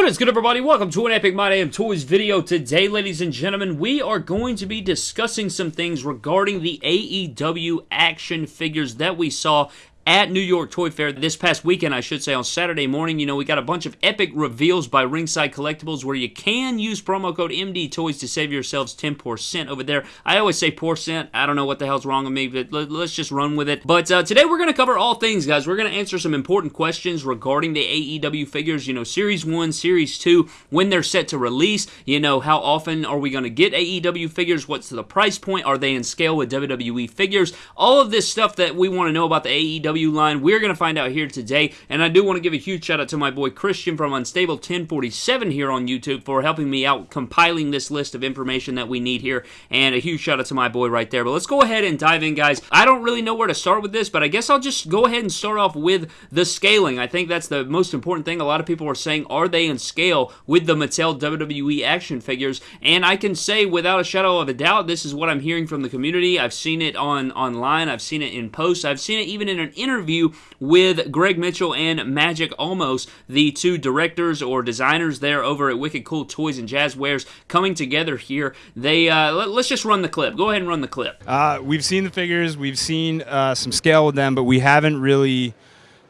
What is good everybody? Welcome to an Epic My Damn Toys video. Today, ladies and gentlemen, we are going to be discussing some things regarding the AEW action figures that we saw at New York Toy Fair this past weekend, I should say, on Saturday morning. You know, we got a bunch of epic reveals by Ringside Collectibles where you can use promo code MD Toys to save yourselves 10% over there. I always say percent. I don't know what the hell's wrong with me, but let's just run with it. But uh, today we're going to cover all things, guys. We're going to answer some important questions regarding the AEW figures, you know, Series 1, Series 2, when they're set to release. You know, how often are we going to get AEW figures? What's the price point? Are they in scale with WWE figures? All of this stuff that we want to know about the AEW line. We're going to find out here today, and I do want to give a huge shout out to my boy Christian from Unstable 1047 here on YouTube for helping me out compiling this list of information that we need here, and a huge shout out to my boy right there. But let's go ahead and dive in, guys. I don't really know where to start with this, but I guess I'll just go ahead and start off with the scaling. I think that's the most important thing. A lot of people are saying, are they in scale with the Mattel WWE action figures? And I can say without a shadow of a doubt, this is what I'm hearing from the community. I've seen it on online. I've seen it in posts. I've seen it even in an interview with Greg Mitchell and Magic Almost, the two directors or designers there over at Wicked Cool Toys and Jazzwares, coming together here. They uh, let, us just run the clip. Go ahead and run the clip. Uh, we've seen the figures, we've seen uh, some scale with them, but we haven't really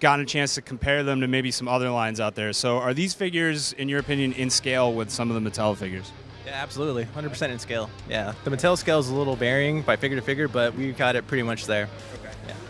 gotten a chance to compare them to maybe some other lines out there. So, are these figures, in your opinion, in scale with some of the Mattel figures? Yeah, absolutely. 100% in scale. Yeah. The Mattel scale is a little varying by figure to figure, but we've got it pretty much there.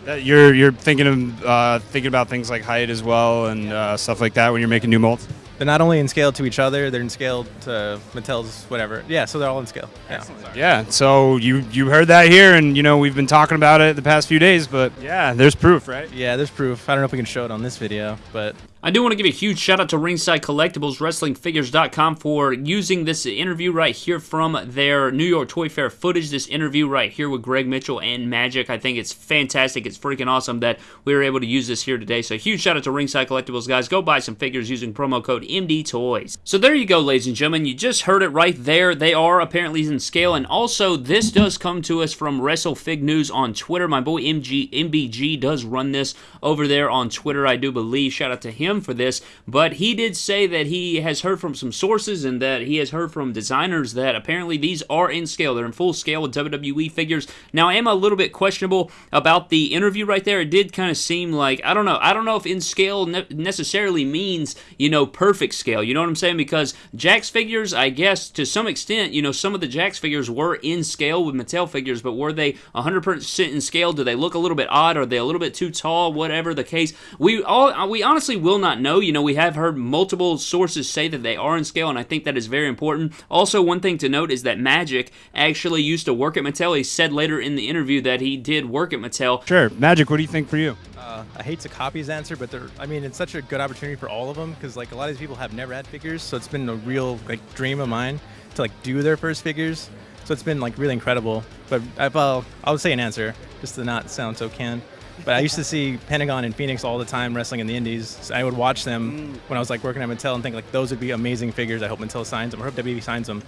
Uh, you're you're thinking of uh, thinking about things like height as well and uh, stuff like that when you're making new molds. They're not only in scale to each other; they're in scale to Mattel's whatever. Yeah, so they're all in scale. Yeah. Yeah. So you you heard that here, and you know we've been talking about it the past few days, but yeah, there's proof, right? Yeah, there's proof. I don't know if we can show it on this video, but I do want to give a huge shout out to Ringside Collectibles, WrestlingFigures.com for using this interview right here from their New York Toy Fair footage. This interview right here with Greg Mitchell and Magic. I think it's fantastic. It's freaking awesome that we were able to use this here today. So huge shout out to Ringside Collectibles, guys. Go buy some figures using promo code MD Toys. So there you go, ladies and gentlemen. You just heard it right there. They are apparently in scale, and also this does come to us from WrestleFig News on Twitter. My boy MG MBG does run this over there on Twitter, I do believe. Shout out to him him for this, but he did say that he has heard from some sources and that he has heard from designers that apparently these are in scale. They're in full scale with WWE figures. Now, I am a little bit questionable about the interview right there. It did kind of seem like, I don't know, I don't know if in scale ne- necessarily means, you know, perfect scale. You know what I'm saying? Because Jakks figures, I guess, to some extent, you know, some of the Jakks figures were in scale with Mattel figures, but were they 100% in scale? Do they look a little bit odd? Are they a little bit too tall? Whatever the case. We all, we honestly will not not know. You know, we have heard multiple sources say that they are in scale, and I think that is very important. Also, one thing to note is that Magic actually used to work at Mattel. He said later in the interview that he did work at Mattel. Sure. Magic, what do you think for you? Uh, I hate to copy his answer, but I mean, it's such a good opportunity for all of them because like a lot of these people have never had figures, so it's been a real like dream of mine to like do their first figures. So it's been like really incredible. But I'll I'll say an answer just to not sound so canned. But I used to see Pentagon and Phoenix all the time wrestling in the Indies. So I would watch them mm. when I was like working at Mattel and think like those would be amazing figures. I hope Mattel signs them I hope WWE signs them.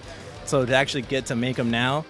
So to actually get to make them now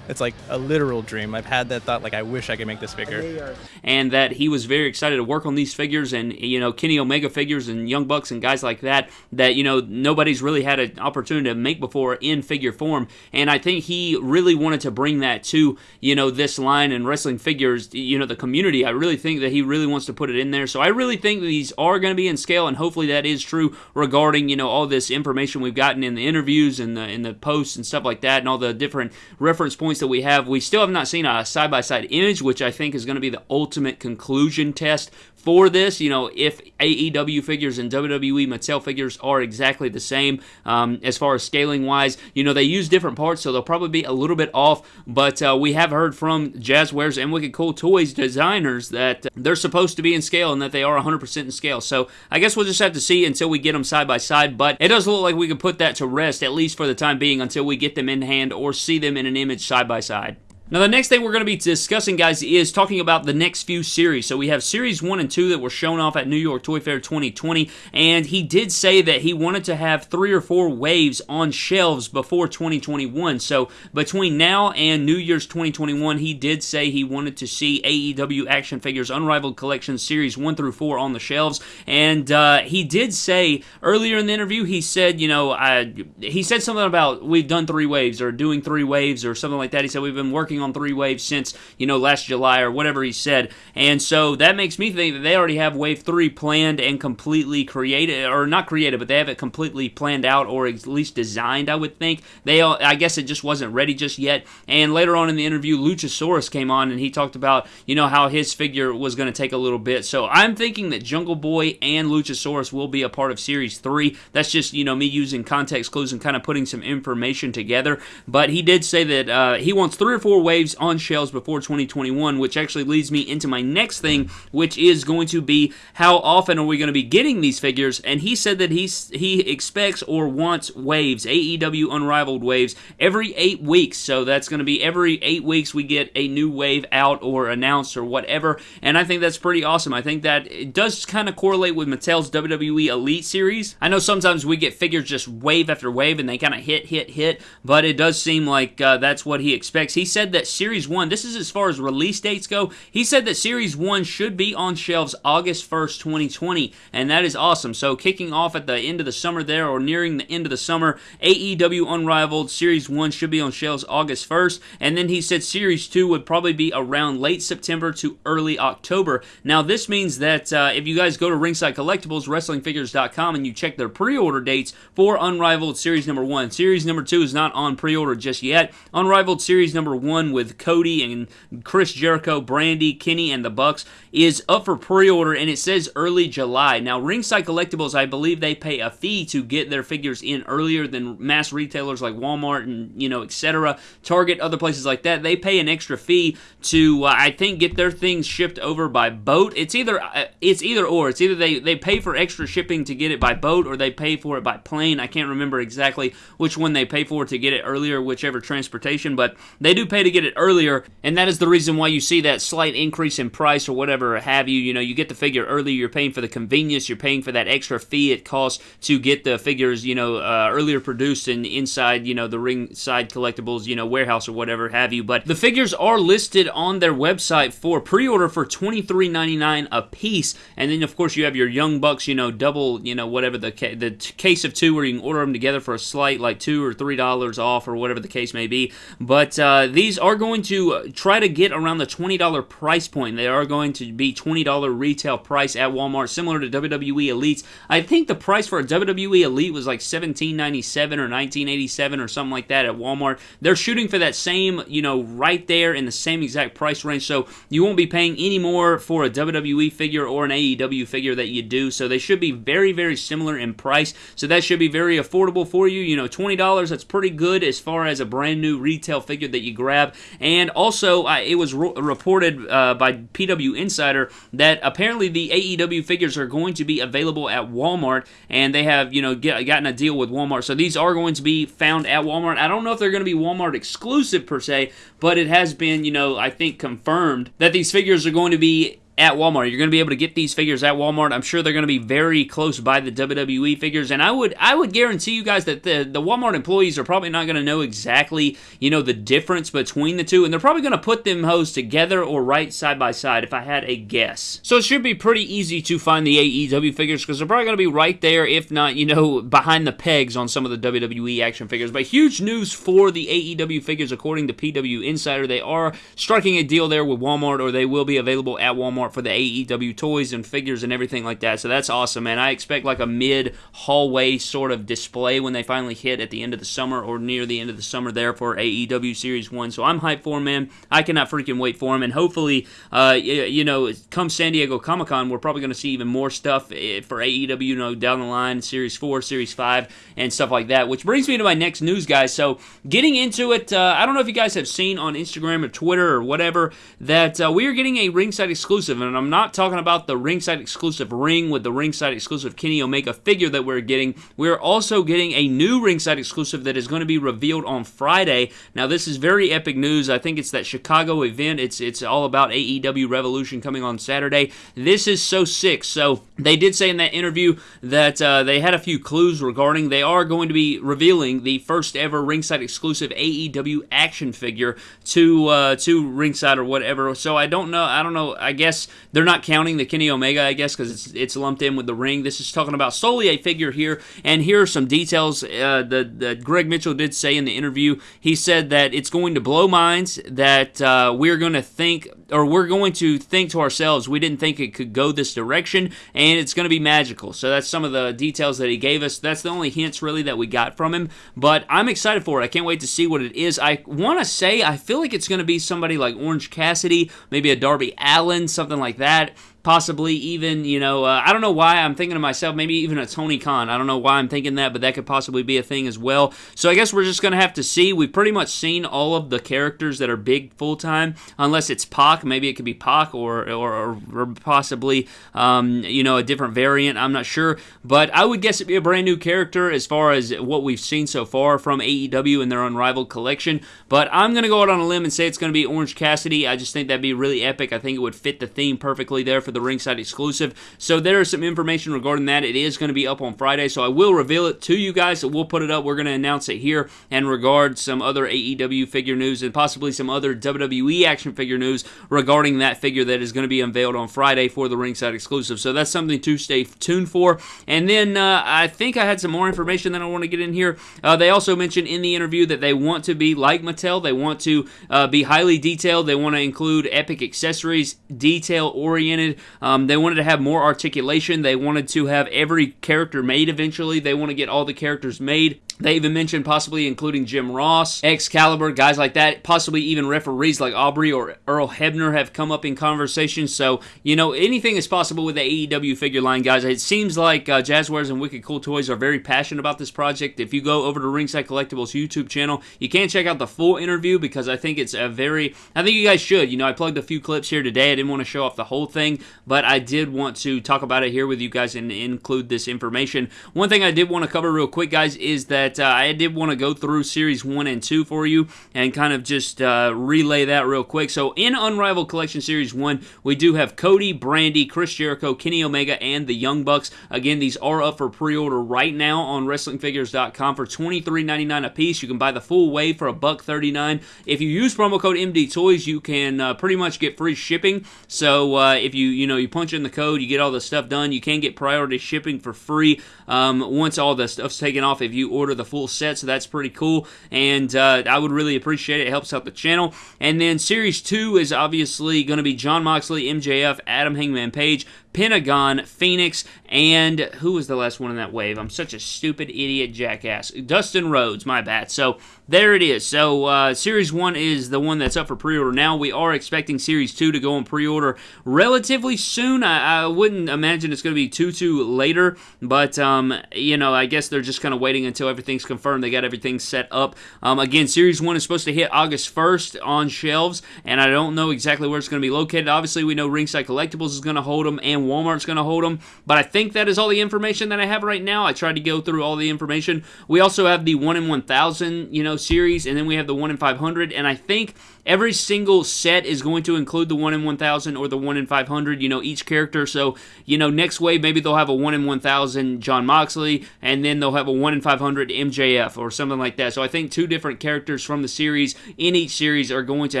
it's like a literal dream. I've had that thought, like I wish I could make this figure. And that he was very excited to work on these figures, and you know Kenny Omega figures and Young Bucks and guys like that that you know nobody's really had an opportunity to make before in figure form. And I think he really wanted to bring that to you know this line and wrestling figures, you know the community. I really think that he really wants to put it in there. So I really think that these are going to be in scale, and hopefully that is true regarding you know all this information we've gotten in the interviews and the in the posts and stuff like that, and all the different reference points that we have. We still have not seen a side by side image, which I think is going to be the ultimate conclusion test for this. You know, if AEW figures and WWE Mattel figures are exactly the same um, as far as scaling wise, you know, they use different parts, so they'll probably be a little bit off. But uh, we have heard from Jazzwares and Wicked Cool Toys designers that they're supposed to be in scale and that they are 100% in scale. So I guess we'll just have to see until we get them side by side. But it does look like we can put that to rest, at least for the time being, until we get them in hand or see them in an image side by side. Now, the next thing we're going to be discussing, guys, is talking about the next few series. So we have Series 1 and 2 that were shown off at New York Toy Fair 2020, and he did say that he wanted to have three or four waves on shelves before 2021. So between now and New Year's 2021, he did say he wanted to see AEW Action Figures Unrivaled Collection Series 1 through 4 on the shelves, and uh, he did say earlier in the interview, he said, you know, I, he said something about we've done three waves or doing three waves or something like that. He said we've been working on three waves since, you know, last July or whatever he said. And so that makes me think that they already have wave three planned and completely created, or not created, but they have it completely planned out or at least designed, I would think. They, I guess it just wasn't ready just yet. And later on in the interview, Luchasaurus came on and he talked about, you know, how his figure was going to take a little bit. So I'm thinking that Jungle Boy and Luchasaurus will be a part of Series 3. That's just, you know, me using context clues and kind of putting some information together. But he did say that uh, he wants three or four waves on shelves before 2021, which actually leads me into my next thing, which is going to be how often are we going to be getting these figures? And he said that he's, he expects or wants waves, AEW Unrivaled waves, every eight weeks. So that's going to be every eight weeks we get a new wave out or announced or whatever. And I think that's pretty awesome. I think that it does kind of correlate with Mattel's WWE Elite series. I know sometimes we get figures just wave after wave and they kind of hit, hit, hit, but it does seem like uh, that's what he expects. He said that Series 1, this is as far as release dates go, he said that Series 1 should be on shelves August 1st, 2020, and that is awesome. So kicking off at the end of the summer there, or nearing the end of the summer, AEW Unrivaled Series 1 should be on shelves August 1st, and then he said Series 2 would probably be around late September to early October. Now, this means that uh, if you guys go to Ringside Collectibles, WrestlingFigures.com, and you check their pre-order dates for Unrivaled Series number 1, Series number 2 is not on pre-order just yet. Unrivaled Series number 1 with Cody and Chris Jericho, Brandi, Kenny, and the Bucks is up for pre-order, and it says early July. Now, Ringside Collectibles, I believe they pay a fee to get their figures in earlier than mass retailers like Walmart and, you know, etc., Target, other places like that. They pay an extra fee to, uh, I think, get their things shipped over by boat. It's either, uh, it's either or. It's either they, they pay for extra shipping to get it by boat or they pay for it by plane. I can't remember exactly which one they pay for to get it earlier, whichever transportation, but they do pay to get it earlier, and that is the reason why you see that slight increase in price or whatever have you. You know, you get the figure early, you're paying for the convenience, you're paying for that extra fee it costs to get the figures, you know, uh, earlier produced and inside, you know, the ringside collectibles, you know, warehouse or whatever have you. But the figures are listed on their website for pre-order for $23.99 a piece, and then of course you have your Young Bucks, you know, double, you know, whatever the ca- the t- case of two where you can order them together for a slight like two or three dollars off or whatever the case may be. But uh, these are going to uh, try to get around the $20 price point. They are going to be $20 retail price at Walmart, similar to WWE Elites. I think the price for a WWE Elite was like $17.97 or $19.87 or something like that at Walmart. They're shooting for that same, you know, right there in the same exact price range. So you won't be paying any more for a WWE figure or an AEW figure that you do. So they should be very, very similar in price. So that should be very affordable for you. You know, $20, that's pretty good as far as a brand new retail figure that you grab. And also, uh, it was ro- reported uh, by PW Insider that apparently the AEW figures are going to be available at Walmart, and they have, you know, get, gotten a deal with Walmart. So these are going to be found at Walmart. I don't know if they're going to be Walmart exclusive per se, but it has been, you know, I think confirmed that these figures are going to be at Walmart. You're going to be able to get these figures at Walmart. I'm sure they're going to be very close by the WWE figures, and I would I would guarantee you guys that the the Walmart employees are probably not going to know exactly you know the difference between the two, and they're probably going to put them hoes together or right side by side if I had a guess. So it should be pretty easy to find the AEW figures because they're probably going to be right there, if not you know behind the pegs on some of the WWE action figures. But huge news for the AEW figures according to PW Insider. They are striking a deal there with Walmart, or they will be available at Walmart for the AEW toys and figures and everything like that. So that's awesome, man. I expect like a mid hallway sort of display when they finally hit at the end of the summer or near the end of the summer there for AEW Series 1. So I'm hyped for them, man. I cannot freaking wait for them. And hopefully, uh, you know, come San Diego Comic Con, we're probably going to see even more stuff eh, for AEW, you know, down the line, Series 4, Series 5, and stuff like that. Which brings me to my next news, guys. So getting into it, uh, I don't know if you guys have seen on Instagram or Twitter or whatever that uh, we are getting a ringside exclusive exclusive, and I'm not talking about the ringside exclusive ring with the ringside exclusive Kenny Omega figure that we're getting. We're also getting a new ringside exclusive that is going to be revealed on Friday. Now, this is very epic news. I think it's that Chicago event. It's it's all about AEW Revolution coming on Saturday. This is so sick. So they did say in that interview that uh, they had a few clues regarding they are going to be revealing the first ever ringside exclusive AEW action figure to uh, to ringside or whatever. So I don't know. I don't know. I guess they're not counting the Kenny Omega. I guess because it's it's lumped in with the ring. This is talking about solely a figure here, and here are some details uh, that, that Greg Mitchell did say in the interview. He said that it's going to blow minds that uh, we're going to think or we're going to think to ourselves we didn't think it could go this direction, and it's going to be magical. So that's some of the details that he gave us. That's the only hints really that we got from him. But I'm excited for it. I can't wait to see what it is. I want to say I feel like it's going to be somebody like Orange Cassidy, maybe a Darby Allin, something like that possibly even you know uh, I don't know why I'm thinking to myself maybe even a Tony Khan. I don't know why I'm thinking that but that could possibly be a thing as well. So I guess we're just gonna have to see. We've pretty much seen all of the characters that are big full time unless it's Pac. Maybe it could be Pac or or, or possibly um, you know a different variant. I'm not sure. But I would guess it'd be a brand new character as far as what we've seen so far from AEW and their unrivaled collection. But I'm gonna go out on a limb and say it's gonna be Orange Cassidy. I just think that'd be really epic. I think it would fit the theme perfectly there for for the ringside exclusive. So there is some information regarding that. It is going to be up on Friday, so I will reveal it to you guys. We'll put it up. We're going to announce it here and regard some other AEW figure news and possibly some other WWE action figure news regarding that figure that is going to be unveiled on Friday for the ringside exclusive. So that's something to stay tuned for. And then uh, I think I had some more information that I want to get in here. Uh, they also mentioned in the interview that they want to be like Mattel. They want to uh, be highly detailed. They want to include epic accessories, detail oriented, um, they wanted to have more articulation. They wanted to have every character made eventually. They want to get all the characters made. They even mentioned possibly including Jim Ross, Excalibur, guys like that. Possibly even referees like Aubrey or Earl Hebner have come up in conversation. So, you know, anything is possible with the AEW figure line, guys. It seems like uh, Jazzwares and Wicked Cool Toys are very passionate about this project. If you go over to Ringside Collectibles YouTube channel, you can check out the full interview because I think it's a very, I think you guys should. You know, I plugged a few clips here today. I didn't want to show off the whole thing, but I did want to talk about it here with you guys and include this information. One thing I did want to cover real quick, guys, is that that uh, I did want to go through series one and two for you and kind of just uh, relay that real quick. So in Unrivaled Collection Series one, we do have Cody, Brandi, Chris Jericho, Kenny Omega, and the Young Bucks. Again, these are up for pre-order right now on WrestlingFigures.com for $23.99 a piece. You can buy the full wave for a buck 39. If you use promo code MD Toys, you can uh, pretty much get free shipping. So uh, if you you know you punch in the code, you get all the stuff done. You can get priority shipping for free um, once all the stuff's taken off. If you order the full set, so that's pretty cool. And uh, I would really appreciate it. It helps out the channel. And then Series 2 is obviously going to be Jon Moxley, MJF, Adam Hangman Page, Pentagon, Phoenix, and who was the last one in that wave? I'm such a stupid idiot jackass. Dustin Rhodes, my bad. So there it is. So uh, Series 1 is the one that's up for pre order now. We are expecting Series 2 to go on pre order relatively soon. I, I, wouldn't imagine it's going to be too, too later, but, um, you know, I guess they're just kind of waiting until everything's confirmed. They got everything set up. Um, again, Series 1 is supposed to hit August 1st on shelves, and I don't know exactly where it's going to be located. Obviously, we know Ringside Collectibles is going to hold them, and Walmart's going to hold them. But I think that is all the information that I have right now. I tried to go through all the information. We also have the 1 in 1000, you know, series, and then we have the 1 in 500. And I think every single set is going to include the 1 in 1000 or the 1 in 500, you know, each character. So, you know, next wave, maybe they'll have a 1 in 1000 Jon Moxley, and then they'll have a 1 in 500 MJF or something like that. So I think two different characters from the series in each series are going to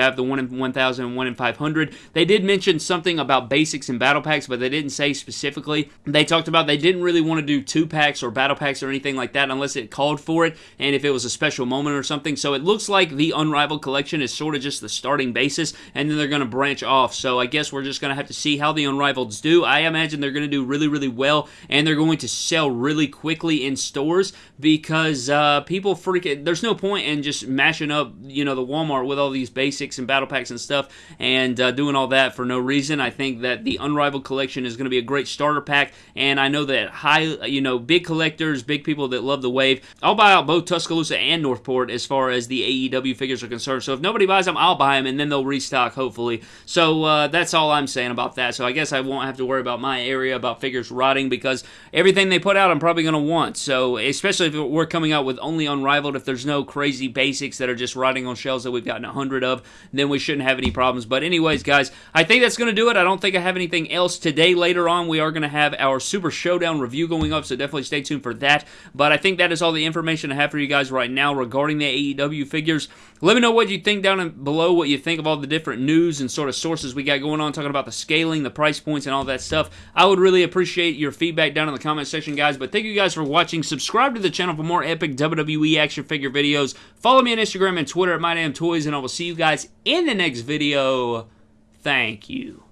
have the 1 in 1000 and 1 in 500. They did mention something about basics and battle packs, but they didn't say specifically. They talked about they didn't really want to do two packs or battle packs or anything like that unless it called for it and if it was a special moment or something. So it looks like the Unrivaled collection is sort of just the starting basis and then they're going to branch off. So I guess we're just going to have to see how the Unrivaleds do. I imagine they're going to do really, really well and they're going to sell really quickly in stores because uh, people freak it. There's no point in just mashing up, you know, the Walmart with all these basics and battle packs and stuff and uh, doing all that for no reason. I think that the Unrivaled collection Action is going to be a great starter pack, and I know that high, you know, big collectors, big people that love the wave, I'll buy out both Tuscaloosa and Northport as far as the AEW figures are concerned. So if nobody buys them, I'll buy them, and then they'll restock hopefully. So uh, that's all I'm saying about that. So I guess I won't have to worry about my area about figures rotting because everything they put out, I'm probably going to want. So especially if we're coming out with only Unrivaled, if there's no crazy basics that are just rotting on shelves that we've gotten a hundred of, then we shouldn't have any problems. But anyways, guys, I think that's going to do it. I don't think I have anything else today. Later on, we are going to have our Super Showdown review going up, so definitely stay tuned for that. But I think that is all the information I have for you guys right now regarding the AEW figures. Let me know what you think down below, what you think of all the different news and sort of sources we got going on, talking about the scaling, the price points, and all that stuff. I would really appreciate your feedback down in the comment section, guys. But thank you guys for watching. Subscribe to the channel for more epic WWE action figure videos. Follow me on Instagram and Twitter at MyDamnToys, and I will see you guys in the next video. Thank you.